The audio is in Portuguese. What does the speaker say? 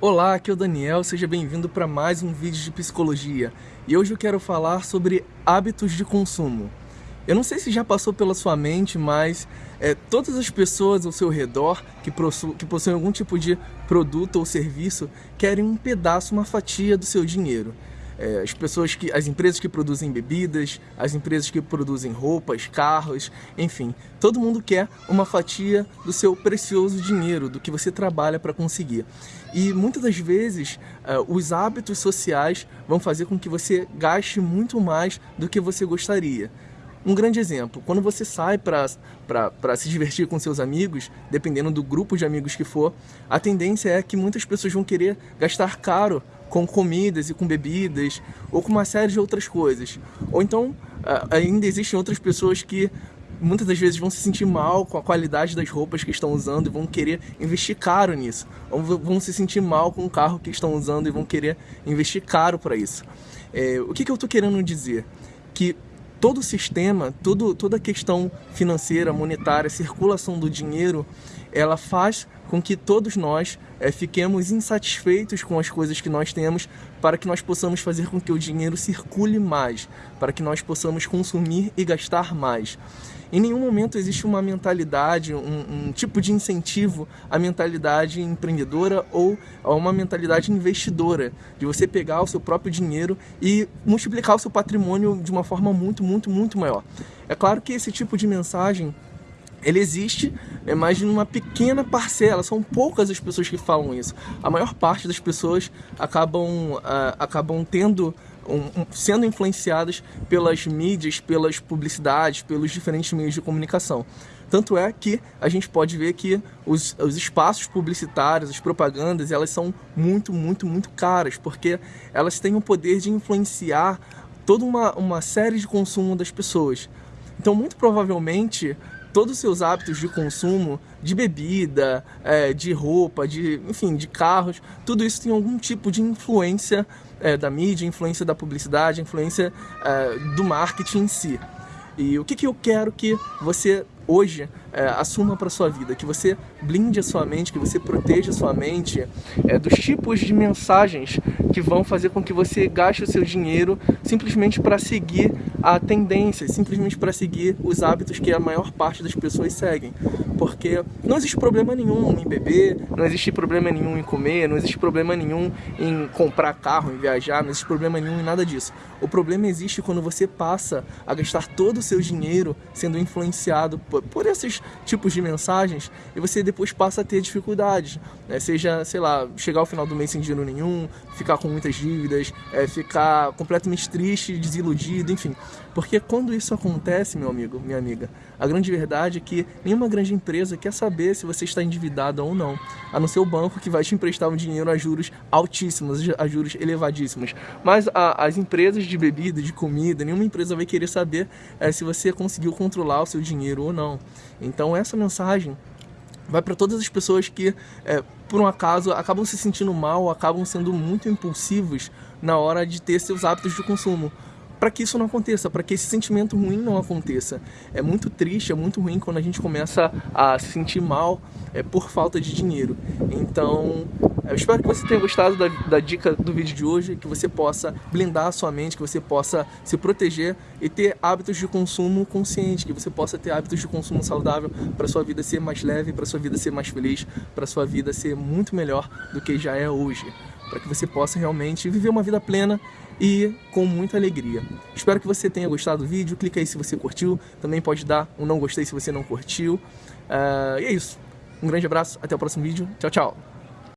Olá, aqui é o Daniel, seja bem-vindo para mais um vídeo de psicologia. E hoje eu quero falar sobre hábitos de consumo. Eu não sei se já passou pela sua mente, mas é, todas as pessoas ao seu redor que, que possuem algum tipo de produto ou serviço querem um pedaço, uma fatia do seu dinheiro é, as pessoas que, as empresas que produzem bebidas, as empresas que produzem roupas, carros, enfim, todo mundo quer uma fatia do seu precioso dinheiro, do que você trabalha para conseguir. E muitas das vezes uh, os hábitos sociais vão fazer com que você gaste muito mais do que você gostaria. Um grande exemplo, quando você sai para se divertir com seus amigos, dependendo do grupo de amigos que for, a tendência é que muitas pessoas vão querer gastar caro com comidas e com bebidas, ou com uma série de outras coisas. Ou então, ainda existem outras pessoas que muitas das vezes vão se sentir mal com a qualidade das roupas que estão usando e vão querer investir caro nisso. Ou vão se sentir mal com o carro que estão usando e vão querer investir caro para isso. É, o que, que eu estou querendo dizer? Que todo o sistema, todo, toda a questão financeira, monetária, circulação do dinheiro, ela faz com que todos nós é, fiquemos insatisfeitos com as coisas que nós temos para que nós possamos fazer com que o dinheiro circule mais, para que nós possamos consumir e gastar mais. Em nenhum momento existe uma mentalidade, um, um tipo de incentivo à mentalidade empreendedora ou a uma mentalidade investidora, de você pegar o seu próprio dinheiro e multiplicar o seu patrimônio de uma forma muito, muito, muito maior. É claro que esse tipo de mensagem ele existe, é mais de uma pequena parcela, são poucas as pessoas que falam isso. A maior parte das pessoas acabam, uh, acabam tendo um, um, sendo influenciadas pelas mídias, pelas publicidades, pelos diferentes meios de comunicação. Tanto é que a gente pode ver que os, os espaços publicitários, as propagandas, elas são muito, muito, muito caras, porque elas têm o poder de influenciar toda uma, uma série de consumo das pessoas. Então, muito provavelmente, todos os seus hábitos de consumo, de bebida, é, de roupa, de, enfim, de carros, tudo isso tem algum tipo de influência é, da mídia, influência da publicidade, influência é, do marketing em si. E o que, que eu quero que você hoje é, assuma para sua vida, que você blinde a sua mente, que você proteja a sua mente é, dos tipos de mensagens que vão fazer com que você gaste o seu dinheiro simplesmente para seguir a tendência, simplesmente para seguir os hábitos que a maior parte das pessoas seguem. Porque não existe problema nenhum em beber, não existe problema nenhum em comer, não existe problema nenhum em comprar carro, em viajar, não existe problema nenhum em nada disso. O problema existe quando você passa a gastar todo o seu dinheiro sendo influenciado por, por esses tipos de mensagens e você depois passa a ter dificuldades. Né? Seja, sei lá, chegar ao final do mês sem dinheiro nenhum, ficar com muitas dívidas, é, ficar completamente triste, desiludido, enfim. Porque quando isso acontece, meu amigo, minha amiga, a grande verdade é que nenhuma grande empresa quer saber se você está endividado ou não, a não ser o banco que vai te emprestar um dinheiro a juros altíssimos, a juros elevadíssimos. Mas a, as empresas de bebida, de comida, nenhuma empresa vai querer saber é, se você conseguiu controlar o seu dinheiro ou não. Então essa mensagem vai para todas as pessoas que, é, por um acaso, acabam se sentindo mal, acabam sendo muito impulsivos na hora de ter seus hábitos de consumo para que isso não aconteça, para que esse sentimento ruim não aconteça. É muito triste, é muito ruim quando a gente começa a se sentir mal é, por falta de dinheiro. Então, eu espero que você tenha gostado da, da, dica do vídeo de hoje, que você possa blindar a sua mente, que você possa se proteger e ter hábitos de consumo consciente, que você possa ter hábitos de consumo saudável para sua vida ser mais leve, para sua vida ser mais feliz, para sua vida ser muito melhor do que já é hoje para que você possa realmente viver uma vida plena e com muita alegria. Espero que você tenha gostado do vídeo, clica aí se você curtiu, também pode dar um não gostei se você não curtiu. Uh, e é isso, um grande abraço, até o próximo vídeo, tchau, tchau!